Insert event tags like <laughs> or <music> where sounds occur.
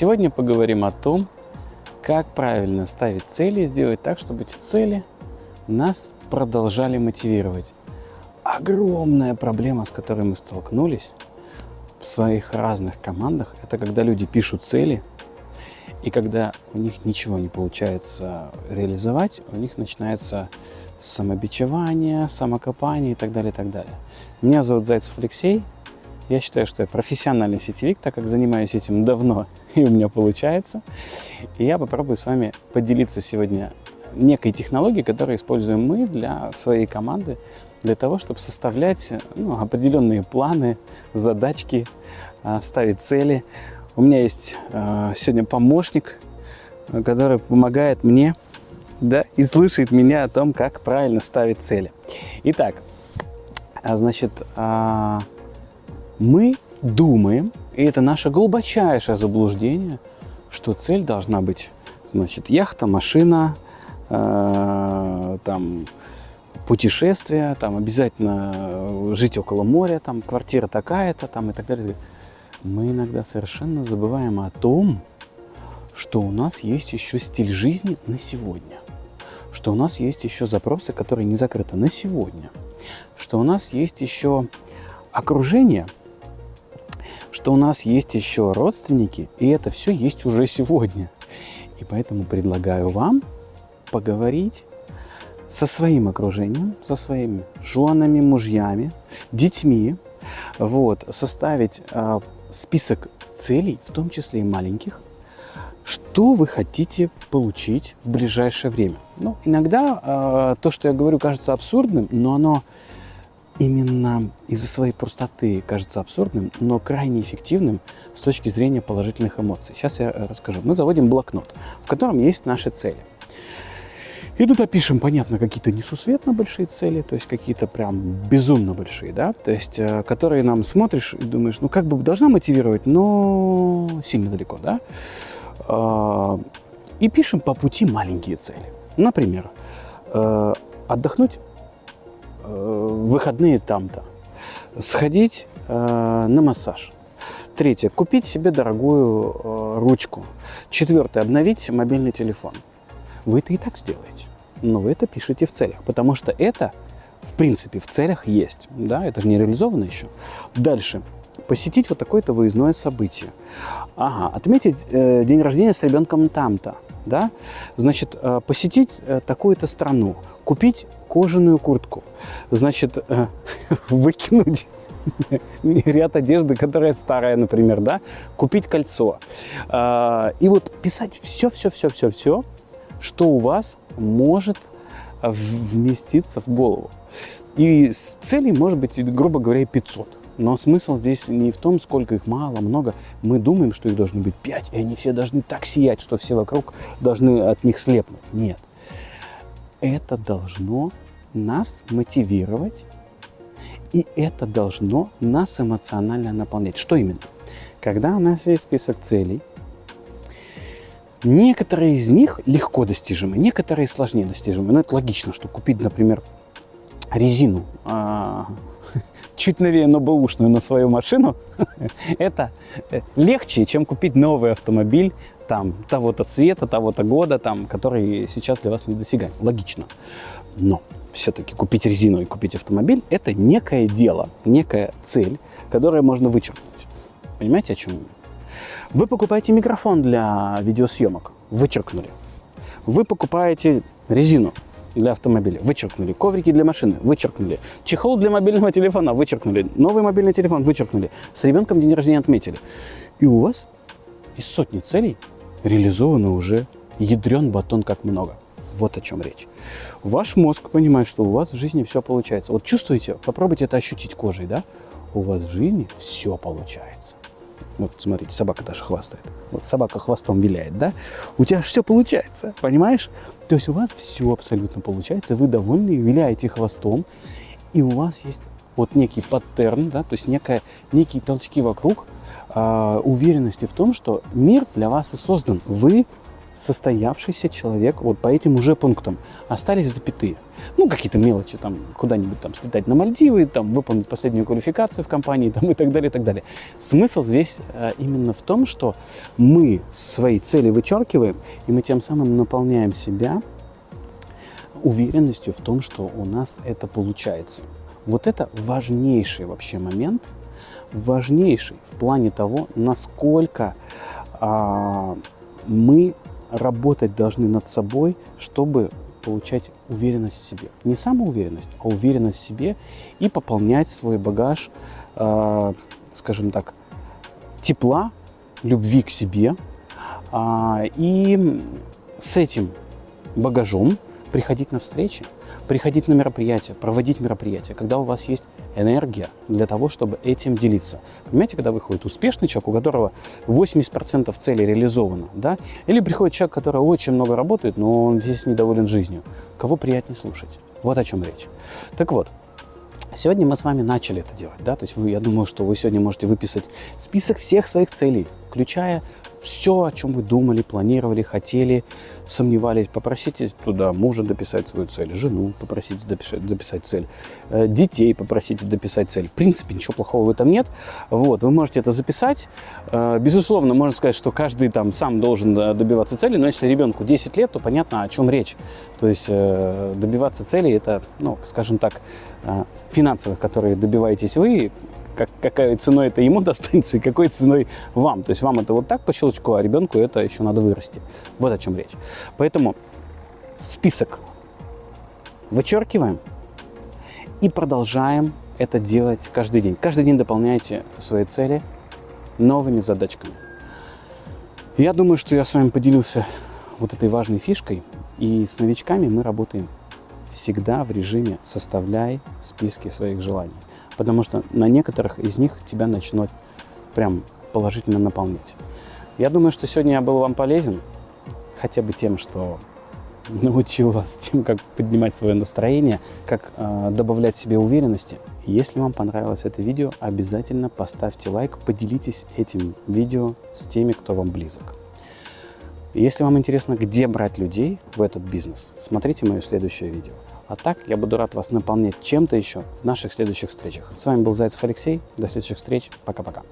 Сегодня поговорим о том, как правильно ставить цели и сделать так, чтобы эти цели нас продолжали мотивировать. Огромная проблема, с которой мы столкнулись в своих разных командах, это когда люди пишут цели, и когда у них ничего не получается реализовать, у них начинается самобичевание, самокопание и так далее, и так далее. Меня зовут Зайцев Алексей. Я считаю, что я профессиональный сетевик, так как занимаюсь этим давно, и <laughs> у меня получается. И я попробую с вами поделиться сегодня некой технологией, которую используем мы для своей команды, для того, чтобы составлять ну, определенные планы, задачки, а, ставить цели. У меня есть э, сегодня помощник, который помогает мне да, и слушает меня о том, как правильно ставить цели. Итак, а, значит, мы думаем, и это наше глубочайшее заблуждение, что цель должна быть, значит, яхта, машина, э, там, путешествие, там, обязательно жить около моря, там, квартира такая-то, там, и так далее. Мы иногда совершенно забываем о том, что у нас есть еще стиль жизни на сегодня, что у нас есть еще запросы, которые не закрыты на сегодня, что у нас есть еще окружение – что у нас есть еще родственники, и это все есть уже сегодня. И поэтому предлагаю вам поговорить со своим окружением, со своими женами, мужьями, детьми, вот, составить э, список целей, в том числе и маленьких, что вы хотите получить в ближайшее время. Ну, иногда э, то, что я говорю, кажется абсурдным, но оно именно из-за своей простоты кажется абсурдным, но крайне эффективным с точки зрения положительных эмоций. Сейчас я расскажу. Мы заводим блокнот, в котором есть наши цели. И тут опишем, понятно, какие-то несусветно большие цели, то есть какие-то прям безумно большие, да, то есть, э, которые нам смотришь и думаешь, ну, как бы должна мотивировать, но сильно далеко, да. А, и пишем по пути маленькие цели. Например, э, отдохнуть Э, выходные там-то. Сходить э, на массаж. Третье. Купить себе дорогую э, ручку. Четвертое. Обновить мобильный телефон. Вы это и так сделаете. Но вы это пишете в целях, потому что это, в принципе, в целях есть. Да, это же не реализовано еще. Дальше. Посетить вот такое-то выездное событие. Ага, отметить э, день рождения с ребенком там-то. Да? Значит, э, посетить э, такую-то страну, купить кожаную куртку, значит, э, <laughs> выкинуть <laughs> ряд одежды, которая старая, например, да, купить кольцо. Э, и вот писать все-все-все-все-все, что у вас может вместиться в голову. И целей может быть, грубо говоря, 500. Но смысл здесь не в том, сколько их мало, много. Мы думаем, что их должно быть 5, и они все должны так сиять, что все вокруг должны от них слепнуть. Нет это должно нас мотивировать, и это должно нас эмоционально наполнять. Что именно? Когда у нас есть список целей, некоторые из них легко достижимы, некоторые сложнее достижимы. Но это логично, что купить, например, резину а, <laughs> чуть новее, но бэушную на свою машину, <laughs> это легче, чем купить новый автомобиль там того-то цвета, того-то года, там, который сейчас для вас не недосягаем. Логично. Но все-таки купить резину и купить автомобиль – это некое дело, некая цель, которую можно вычеркнуть. Понимаете, о чем я? Вы покупаете микрофон для видеосъемок, вычеркнули. Вы покупаете резину для автомобиля, вычеркнули. Коврики для машины, вычеркнули. Чехол для мобильного телефона, вычеркнули. Новый мобильный телефон, вычеркнули. С ребенком день рождения отметили. И у вас из сотни целей реализовано уже ядрен батон как много. Вот о чем речь. Ваш мозг понимает, что у вас в жизни все получается. Вот чувствуете, попробуйте это ощутить кожей, да? У вас в жизни все получается. Вот смотрите, собака даже хвастает. Вот собака хвостом виляет, да? У тебя все получается, понимаешь? То есть у вас все абсолютно получается, вы довольны, виляете хвостом, и у вас есть вот некий паттерн, да, то есть некая, некие толчки вокруг, э, уверенности в том, что мир для вас и создан. Вы состоявшийся человек вот по этим уже пунктам. Остались запятые. Ну, какие-то мелочи, там, куда-нибудь там слетать на Мальдивы, там, выполнить последнюю квалификацию в компании, <laughs> там, и так далее, и так далее. Смысл здесь э, именно в том, что мы свои цели вычеркиваем, и мы тем самым наполняем себя уверенностью в том, что у нас это получается. Вот это важнейший вообще момент, важнейший в плане того, насколько а, мы работать должны над собой, чтобы получать уверенность в себе. Не самоуверенность, а уверенность в себе и пополнять свой багаж, э, скажем так, тепла, любви к себе. Э, и с этим багажом приходить на встречи, приходить на мероприятия, проводить мероприятия, когда у вас есть энергия для того, чтобы этим делиться. Понимаете, когда выходит успешный человек, у которого 80% целей реализовано, да, или приходит человек, который очень много работает, но он весь недоволен жизнью. Кого приятнее слушать? Вот о чем речь. Так вот, Сегодня мы с вами начали это делать, да, то есть вы, я думаю, что вы сегодня можете выписать список всех своих целей, включая все, о чем вы думали, планировали, хотели, сомневались, попросите туда мужа дописать свою цель, жену попросите дописать, дописать цель, э, детей попросите дописать цель. В принципе, ничего плохого в этом нет. Вот, вы можете это записать. Э, безусловно, можно сказать, что каждый там сам должен э, добиваться цели, но если ребенку 10 лет, то понятно, о чем речь. То есть добиваться цели, это, ну, скажем так, финансовых, которые добиваетесь вы, как, какой ценой это ему <laughs> достанется и какой ценой вам. То есть вам это вот так по щелчку, а ребенку это еще надо вырасти. Вот о чем речь. Поэтому список вычеркиваем и продолжаем это делать каждый день. Каждый день дополняйте свои цели новыми задачками. Я думаю, что я с вами поделился вот этой важной фишкой. И с новичками мы работаем всегда в режиме «составляй списки своих желаний» потому что на некоторых из них тебя начнут прям положительно наполнять. Я думаю, что сегодня я был вам полезен, хотя бы тем, что <laughs> научил вас тем, как поднимать свое настроение, как э, добавлять себе уверенности. Если вам понравилось это видео, обязательно поставьте лайк, поделитесь этим видео с теми, кто вам близок. Если вам интересно, где брать людей в этот бизнес, смотрите мое следующее видео. А так, я буду рад вас наполнять чем-то еще в наших следующих встречах. С вами был Зайцев Алексей. До следующих встреч. Пока-пока.